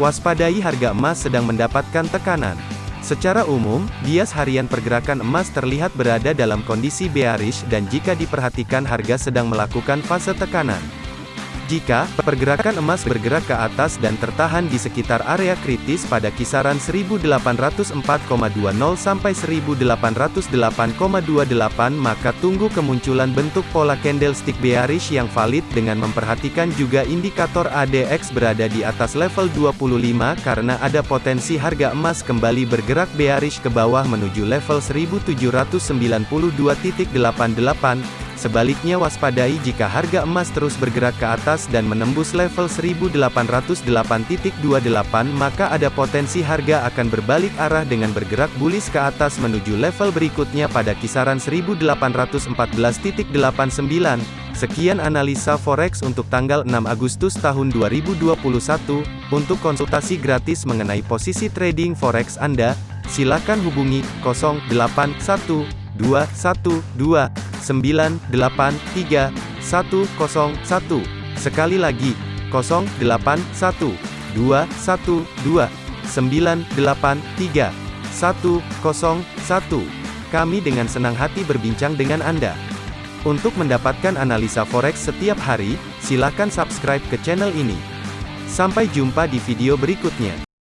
Waspadai harga emas sedang mendapatkan tekanan. Secara umum, bias harian pergerakan emas terlihat berada dalam kondisi bearish dan jika diperhatikan harga sedang melakukan fase tekanan. Jika pergerakan emas bergerak ke atas dan tertahan di sekitar area kritis pada kisaran 1804,20 sampai 1808,28 maka tunggu kemunculan bentuk pola candlestick bearish yang valid dengan memperhatikan juga indikator ADX berada di atas level 25 karena ada potensi harga emas kembali bergerak bearish ke bawah menuju level 1792.88 Sebaliknya waspadai jika harga emas terus bergerak ke atas dan menembus level 1808.28 maka ada potensi harga akan berbalik arah dengan bergerak bullish ke atas menuju level berikutnya pada kisaran 1814.89. Sekian analisa forex untuk tanggal 6 Agustus tahun 2021. Untuk konsultasi gratis mengenai posisi trading forex Anda, silakan hubungi 081212 983 101. Sekali lagi, 081 212 983 101. Kami dengan senang hati berbincang dengan Anda. Untuk mendapatkan analisa forex setiap hari, silakan subscribe ke channel ini. Sampai jumpa di video berikutnya.